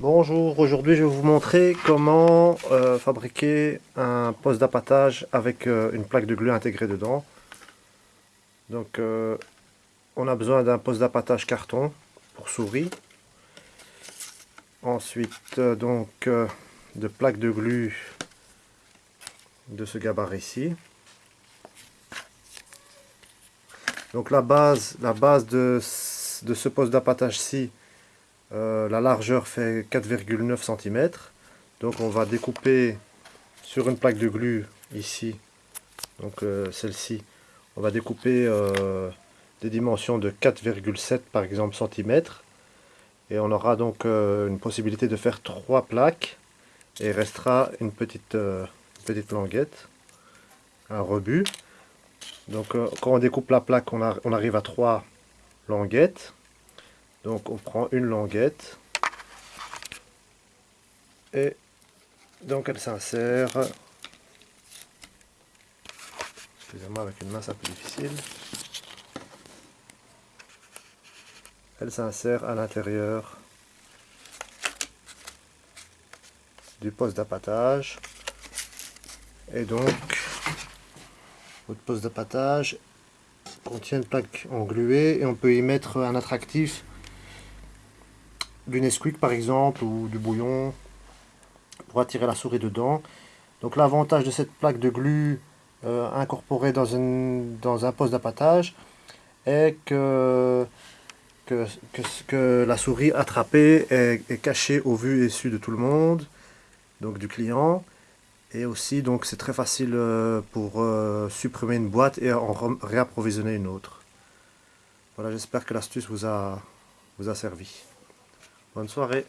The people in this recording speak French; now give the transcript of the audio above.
Bonjour, aujourd'hui je vais vous montrer comment euh, fabriquer un poste d'appâtage avec euh, une plaque de glue intégrée dedans. Donc euh, on a besoin d'un poste d'appâtage carton pour souris. Ensuite donc de plaques de glue de ce gabarit-ci. Donc la base, la base de, ce poste d'appâtage-ci, euh, la largeur fait 4,9 cm. Donc on va découper sur une plaque de glue ici, donc euh, celle-ci, on va découper euh, des dimensions de 4,7 par exemple cm. Et on aura donc une possibilité de faire trois plaques. Et restera une petite, petite languette, un rebut. Donc quand on découpe la plaque, on, on arrive à trois languettes. Donc on prend une languette et donc elle s'insère. Excusez-moi, avec une main c'est un peu difficile. Elle s'insère à l'intérieur du poste d'appâtage. Et donc, votre poste d'appâtage contient une plaque engluée et on peut y mettre un attractif du Nesquik par exemple ou du bouillon pour attirer la souris dedans. Donc l'avantage de cette plaque de glu euh, incorporée dans, dans un poste d'appâtage est que, que, que, la souris attrapée est, cachée au vu et su de tout le monde, donc du client. Et aussi, donc c'est très facile euh, pour euh, supprimer une boîte et en réapprovisionner une autre. Voilà, j'espère que l'astuce vous a, vous a servi. Bonne soirée